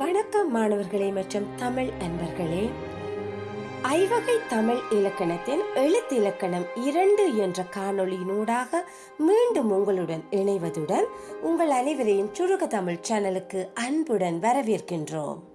வணக்கம் மாணவர்களே மற்றும் தமிழ் அன்பர்களே. ஐவகை தமிழ் இலக்கணத்தின் எழுத்து இலக்கணம் இரண்டு என்ற காணொளியினூடாக மீண்டும் உங்களுடன் இணைவதுடன் உங்கள் அனைவரையும் சுருக தமிழ் சேனலுக்கு அன்புடன் வரவேற்கின்றோம்.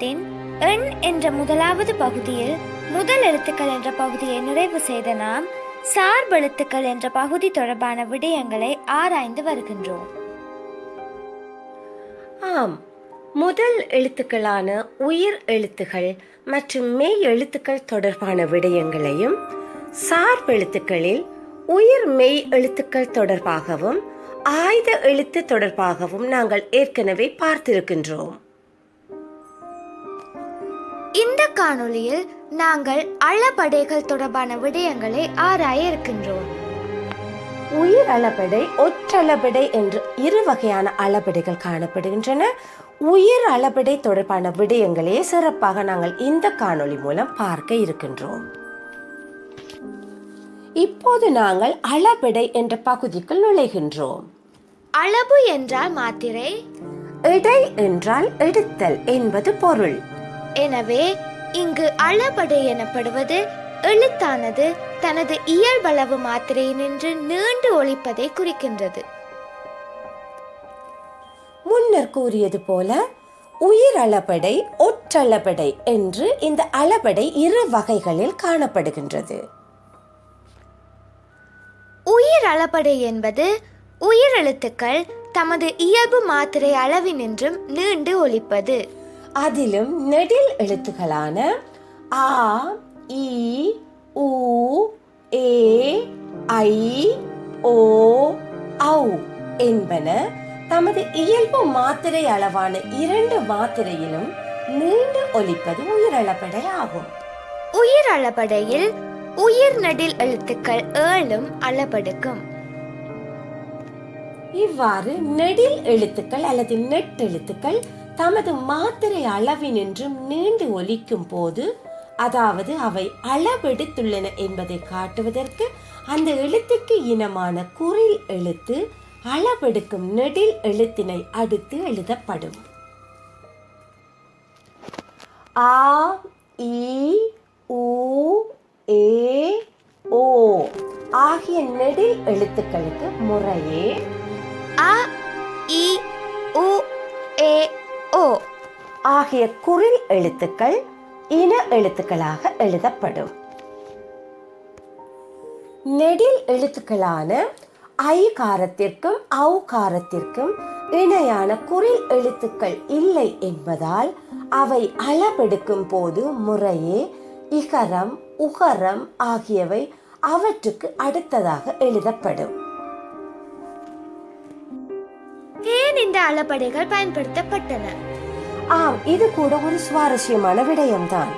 எழுத்திலக்கணத்தின் எண் என்ற முதலாவது பகுதியில் முதல் எழுத்துக்கள் என்ற பகுதியை நிறைவு செய்த நாம் சார்பெழுத்துக்கள் என்ற பகுதி தொடர்பான விடயங்களை ஆராய்ந்து வருகின்றோம். ஆம். முதல் எழுத்துக்களான உயிர் எழுத்துக்கள் மற்றும் மெய் எழுத்துக்கள் தொடர்பான விடயங்களையும் சார்பெழுத்துக்களில் உயிர் மெய் எழுத்துக்கள் தொடர்பாகவும் ஆயுத எழுத்து தொடர்பாகவும் நாங்கள் ஏற்கனவே பார்த்திருக்கின்றோம். இந்த காணொளியில் நாங்கள் அளபடைகள் தொடர்பான விடயங்களை ஆராய இருக்கின்றோம். உயிர் அளபடை ஒற்றளபடை என்று இரு வகையான அளபடைகள் காணப்படுகின்றன. உயிர் அளபடை தொடர்பான விடயங்களே சிறப்பாக நாங்கள் இந்த காணொளி மூலம் பார்க்க இருக்கின்றோம். இப்போது நாங்கள் அளபடை என்ற பகுதிக்குள் நுழைகின்றோம். அளவு என்றால் மாத்திரை. இடை என்றால் எடுத்தல் என்பது பொருள். எனவே இங்கு அளபடை எனப்படுவது எழுத்தானது தனது இயல்பளவு மாத்திரையினின்று நீண்டு ஒழிப்பதை குறிக்கின்றது. முன்னர் கூறியது போல உயிர் அளபடை ஒற்றளபடை என்று இந்த அளபடை இரு வகைகளில் காணப்படுகின்றது. உயிர் அளபடை என்பது உயிரெழுத்துக்கள் தமது இயல்பு மாத்திரை அளவினின்றும் நீண்டு ஒலிப்பது அதிலும் நெடில் எழுத்துக்களான ஆ இ உ ஏ ஐ ஓ ஔ என்பன தமது இயல்பு மாத்திரை அளவான இரண்டு மாத்திரையிலும் நீண்டு ஒலிப்பது உயிரளபடை ஆகும். உயிர் அளபடையில் உயிர் நடில் எழுத்துக்கள் ஏழும் அளபடுக்கும் இவ்வாறு நெடில் எழுத்துக்கள் அல்லது நெட் எழுத்துக்கள் தமது மாத்திரை அளவினின்றும் நீண்டு ஒலிக்கும் போது அதாவது அவை அளவெடுத்துள்ளன என்பதை காட்டுவதற்கு அந்த எழுத்துக்கு இனமான குறில் எழுத்து அளவெடுக்கும் நெடில் எழுத்தினை அடுத்து எழுதப்படும். ஆ இ உ ஏ ஓ ஆகிய நெடில் எழுத்துக்களுக்கு முறையே அ இ உ ஏ ஓ ஆகிய குறில் எழுத்துக்கள் இன எழுத்துக்களாக எழுதப்படும். நெடில் எழுத்துக்களான ஐ காரத்திற்கும் ஔ காரத்திற்கும் இணையான குறில் எழுத்துக்கள் இல்லை என்பதால் அவை அளவெடுக்கும் போது முறையே இகரம் உகரம் ஆகியவை அவற்றுக்கு அடுத்ததாக எழுதப்படும். ஏன் இந்த அளபடைகள் பயன்படுத்தப்பட்டன. ஆம் இது கூட ஒரு சுவாரஸ்யமான விடயம்தான்.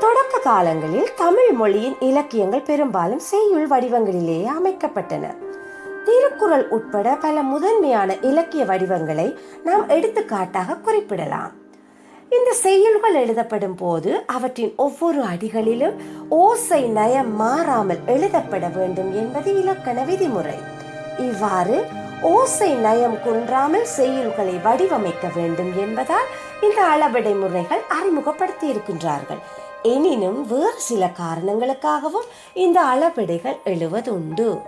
தொடக்க காலங்களில் தமிழ் மொழியின் இலக்கியங்கள் பெரும்பாலும் செய்யுள் வடிவங்களிலேயே அமைக்கப்பட்டன. திருக்குறள் உட்பட பல முதன்மையான இலக்கிய வடிவங்களை நாம் எடுத்துக்காட்டாக குறிப்பிடலாம். இந்த செய்யுள்கள் எழுதப்படும் போது அவற்றின் ஒவ்வொரு அடிகளிலும் ஓசை நயம் மாறாமல் எழுதப்பட வேண்டும் என்பது இலக்கண விதிமுறை. இவ்வாறு ஓசை நயம் குன்றாமல் செய்யுள்களை வடிவமைக்க வேண்டும் என்பதால் இந்த அளவடை முறைகள் அறிமுகப்படுத்தி இருக்கின்றார்கள் எனினும் வேறு சில காரணங்களுக்காகவும் இந்த அளவெடைகள் எழுவதுண்டு.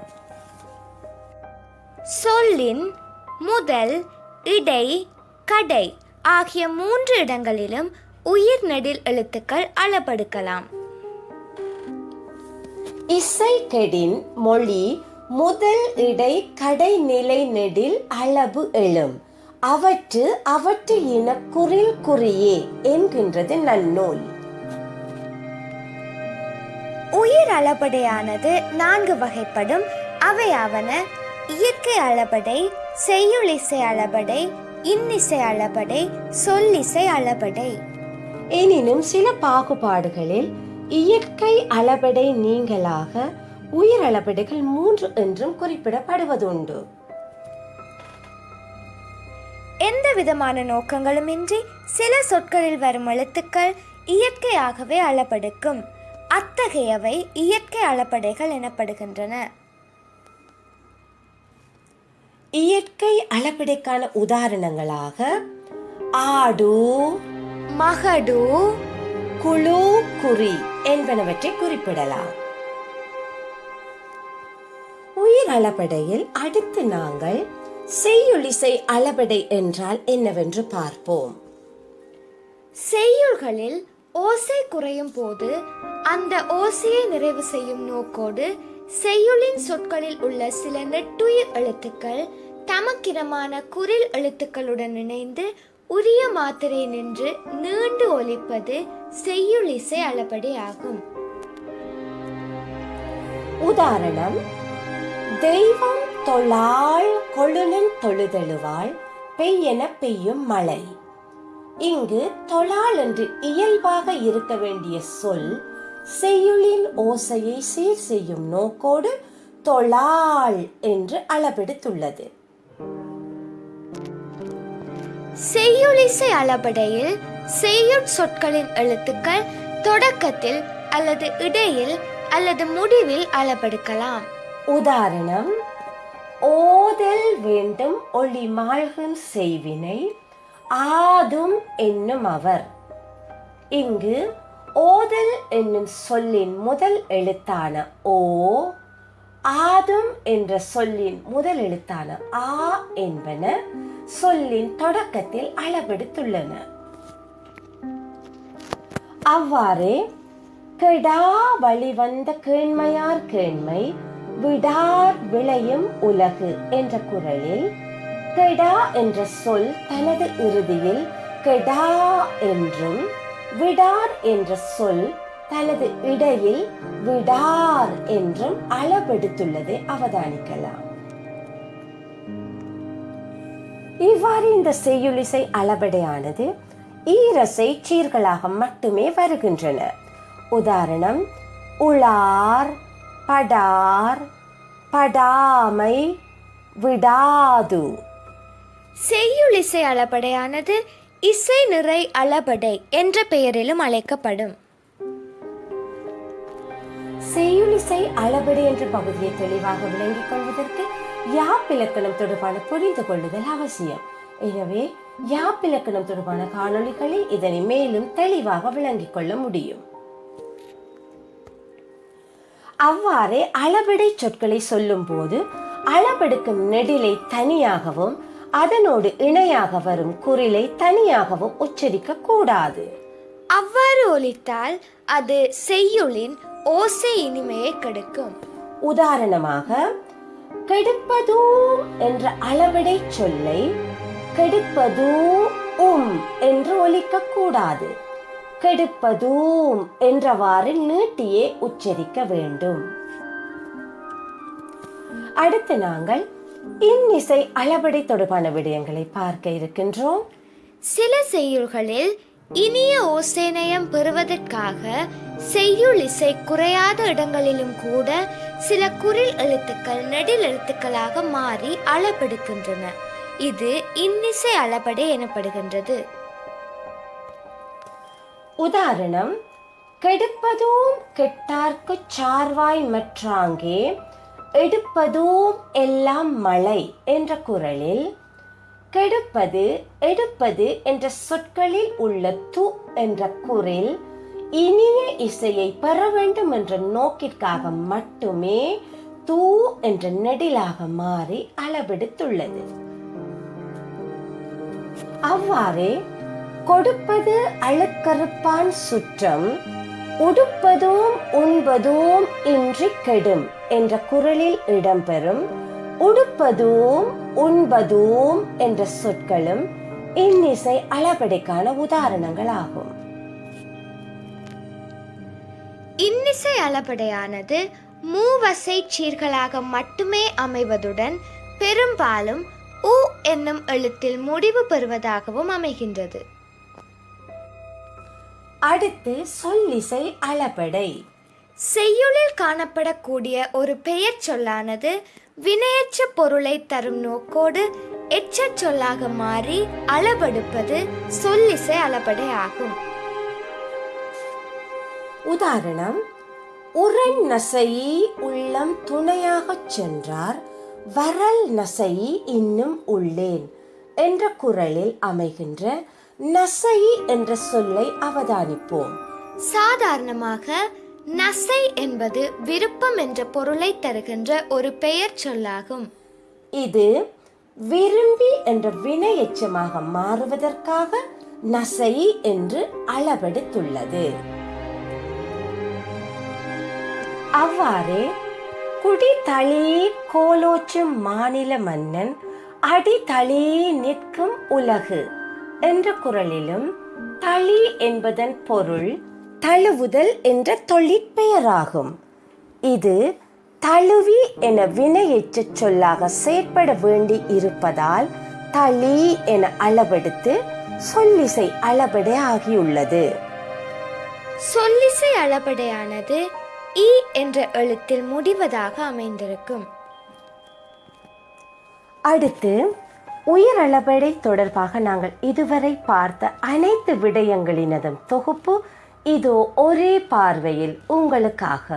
சொல்லின் முதல் இடை கடை ஆகிய மூன்று இடங்களிலும் உயிர் நெடில் எழுத்துக்கள் அளபடுக்கலாம் இசை கெடின் மொழி முதல் இடை கடைநிலை நெடில் அளவு எழும். அவற்று அவற்று இன குறில் குறியே என்கின்றது நன்னூல். உயிர் அளபடையானது நான்கு வகைப்படும். அவையாவன இயற்கை அளபடை செய்யுளிசை அளபடை இன்னிசை அளபடை சொல்லிசை அளபடை. எனினும் சில பாகுபாடுகளில் இயற்கை அளபெடை நீங்களாக உயிரளபெடைகள் மூன்று என்றும் குறிப்பிடப்படுவதுண்டு. எந்த விதமான நோக்கங்களுமின்றி சில சொற்களில் வரும் எழுத்துக்கள் இயற்கையாகவே அளபெடுக்கும் அத்தகையவை இயற்கை அளபெடைகள் எனப்படுகின்றன. இயற்கை அளபெடைக்கான உதாரணங்களாக ஆடு மகடு குழு குறி என்பனவற்றை குறிப்பிடலாம். அளபெடையில் அடுத்து நாங்கள் செய்யுளிசை அளபெடை என்றால் என்னவென்று பார்ப்போம். செய்யுள்களில் ஓசை குறையும் போது அந்த ஓசையை நிறைவு செய்யும் நோக்கோடு செய்யுளின் சொற்களில் உள்ள சில நெட்டுயிர் எழுத்துக்கள் தமக்கிரமான குரில் எழுத்துக்களுடன் இணைந்து உரிய மாத்திரை நின்று நீண்டு ஒலிப்பது செய்யுளிசை அளபடி ஆகும் உதாரணம் தெய்வம் தொழாள் கொழுனன் தொழுதெழுவாள் பெய்யென பெய்யும் மழை. இங்கு தொழாள் என்று இயல்பாக இருக்க வேண்டிய சொல் செய்யுளின் ஓசையை சீர் செய்யும் நோக்கோடு தொழாள் என்று அளபெடுத்துள்ளது. செய்யுளிசை அளபடையில் செய்யுட் சொற்களின் எழுத்துக்கள் தொடக்கத்தில் அல்லது இடையில் அல்லது முடிவில் அளபெடுக்கலாம். உதாரணம் ஓதல் வேண்டும் ஒளி மாழ்கும் செய்வினை ஆதும் என்னும் அவர். இங்கு ஓதல் என்னும் சொல்லின் முதல் எழுத்தான ஓ ஆதும் என்ற சொல்லின் முதல் எழுத்தான ஆ என்பன சொல்லின் தொடக்கத்தில் அளவெடுத்துள்ளன. அவ்வாறே கெடா வழிவந்த கேண்மையார் கேண்மை விடார் விளையும் உலகு என்ற குரலில் கெடா என்ற சொல் தனது இறுதியில் கெடா என்றும் விடார் என்ற சொல் தனது இடையில் விடார் என்றும் அளவெடுத்துள்ளதை அவதானிக்கலாம். இவ்வாறு இந்த செய்யுளிசை அளபடையானது ஈரசை சீர்களாக மட்டுமே வருகின்றன. உதாரணம் உளார் படார் படாமை விடாது. செய்யுளிசை அளபடையானது இசை நிறை அளபடை என்ற பெயரிலும் அழைக்கப்படும். செய்யுளிசை அளபடி என்ற பகுதியை தெளிவாக விளங்கிக் கொள்வதற்கு யாப்பிலக்கணம் தொடர்பான புரிந்து கொள்ளுதல் அவசியம். எனவே யாப்பிலக்கணம் தொடர்பான காணொளிகளில் இதனை மேலும் தெளிவாக விளங்கிக் கொள்ள முடியும். அவ்வாறே அளபெடை சொற்களை சொல்லும் போது அளபெடுக்கும் நெடிலை தனியாகவும் அதனோடு இணையாக வரும் குறிலை தனியாகவும் உச்சரிக்க கூடாது. அவ்வாறு ஒலித்தால் அது செய்யுளின் ஓசை இனிமையை கெடுக்கும். உதாரணமாக கெடுப்பதூம் என்ற அளவிடை சொல்லை கெடுப்பதூ உம் என்று ஒலிக்க கூடாது. கெடுப்பதூம் என்றவாறு நீட்டியே உச்சரிக்க வேண்டும். அடுத்து நாங்கள் இன்னிசை அளபடை தொடர்பான விடயங்களை பார்க்க இருக்கின்றோம். சில செய்யுள்களில் இனிய ஓசேனயம் பெறுவதற்காக செய்யுள் இசை குறையாத இடங்களிலும் கூட சில குரில் எழுத்துக்கள் நெடில் எழுத்துக்களாக மாறி அளபெடுக்கின்றன இது இன்னிசை அளபடை எனப்படுகின்றது. உதாரணம் கெடுப்பதும் கெட்டார்க்குச் சார்வாய் மற்றாங்கே எடுப்பதும் எல்லாம் மழை என்ற குரலில் கெடுப்பது எடுப்பது என்ற சொற்களில் உள்ள து என்ற குரில் இனிய இசையை பெற வேண்டும் என்ற நோக்கிற்காக மட்டுமே தூ என்ற நெடிலாக மாறி அளவெடுத்துள்ளது. அவ்வாறே கொடுப்பது அழுக்கறுப்பான் சுற்றம் உடுப்பதும் உண்பதும் இன்றி கெடும் என்ற குரலில் இடம்பெறும் உடுப்பதும் உண்பதும் என்ற சொற்களும் இன்னிசை அளபடைக்கான உதாரணங்களாகும். இன்னிசை அளபடையானது மூவசை சீர்களாக மட்டுமே அமைவதுடன் பெரும்பாலும் உ என்னும் எழுத்தில் முடிவு பெறுவதாகவும் அமைகின்றது. அடுத்து சொல்லிசை அளபடை. செய்யுளில் காணப்படக்கூடிய ஒரு பெயர் சொல்லானது வினையற்ற பொருளை தரும் நோக்கோடு எச்சச் சொல்லாக மாறி அளபெடுப்பது சொல்லிசை அளபடை ஆகும். உதாரணம் உரண் நசையி உள்ளம் துணையாகச் சென்றார் வரல் நசையி இன்னும் உள்ளேன் என்ற குரலில் அமைகின்ற நசையி என்ற சொல்லை அவதானிப்போம். சாதாரணமாக நசை என்பது விருப்பம் என்ற பொருளை தருகின்ற ஒரு பெயர் சொல்லாகும். இது விரும்பி என்ற வினை எச்சமாக மாறுவதற்காக நசை என்று அளவெடுத்துள்ளது. அவ்வாறே குடி தளி கோலோச்சும் மாநில மன்னன் அடி தளி நிற்கும் உலகு. என்ற குரலிலும் தளி என்பதன் பொருள் தழுவுதல் என்ற தொழிற்பெயராகும். இது தழுவி என வினையெச்சச் சொல்லாக செயற்பட வேண்டி இருப்பதால் தளி என அளவெடுத்து சொல்லிசை அளபடை ஆகியுள்ளது. சொல்லிசை அளபடையானது இ என்ற எழுத்தில் முடிவதாக அமைந்திருக்கும். அடுத்து உயிரளபடை தொடர்பாக நாங்கள் இதுவரை பார்த்த அனைத்து விடயங்களினதும் தொகுப்பு இதோ ஒரே பார்வையில் உங்களுக்காக.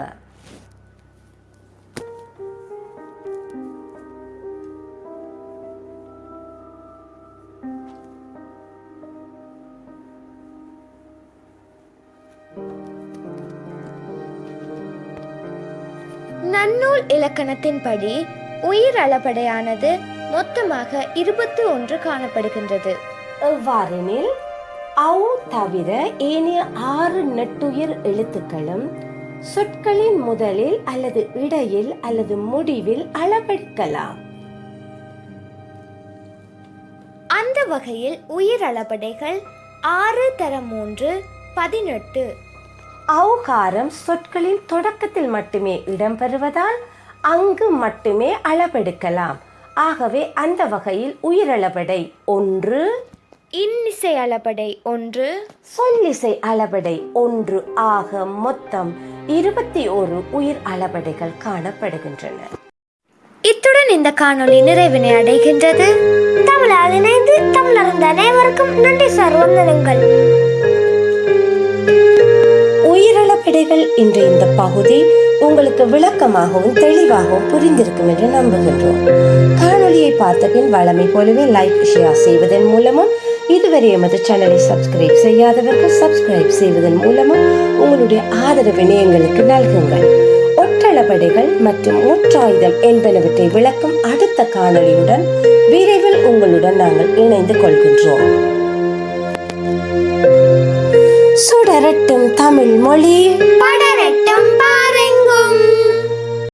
நன்னூல் இலக்கணத்தின்படி உயிர் அளபடையானது மொத்தமாக இருபத்தி ஒன்று காணப்படுகின்றது. எவ்வாறெனில் அவு தவிர ஏனைய ஆறு நெட்டுயிர் எழுத்துக்களும் சொற்களின் முதலில் அல்லது இடையில் அல்லது முடிவில் அளவெடுக்கலாம். அந்த வகையில் உயிர் அளபடைகள் ஆறு தர மூன்று பதினெட்டு. ஔகாரம் சொற்களின் தொடக்கத்தில் மட்டுமே இடம்பெறுவதால் அங்கு மட்டுமே அளவெடுக்கலாம். ஆகவே அந்த வகையில் உயிரளபடை. ஒன்று. இன்னிசை அளபடை. ஒன்று. சொல்லிசை அளபடை. ஒன்று ஆக மொத்தம் இருபத்தி ஒரு உயிர் அளபடைகள் காணப்படுகின்றன. இத்துடன் இந்த காணொளி நிறைவினை அடைகின்றது. தமிழால் இணைந்து தமிழர்ந்த அனைவருக்கும் நன்றி சார். வந்தனங்கள் உயிரிழப்பிடைகள் என்ற இந்த பகுதி உங்களுக்கு விளக்கமாகவும் தெளிவாகவும் புரிந்திருக்கும் என்று நம்புகின்றோம். காணொலியை பார்த்த பின் வளமை போலவே லைக் ஷேர் செய்வதன் மூலமும் இதுவரை எமது சேனலை சப்ஸ்கிரைப் செய்யாதவர்கள் சப்ஸ்கிரைப் செய்வதன் மூலமும் உங்களுடைய ஆதரவினை எங்களுக்கு நல்குங்கள். ஒற்றளபடைகள் மற்றும் முற்றாயுதம் என்பனவற்றை விளக்கும் அடுத்த காணொளியுடன் விரைவில் உங்களுடன் நாங்கள் இணைந்து கொள்கின்றோம். படரட்டும் தமிழ் மொழி. படரட்டும்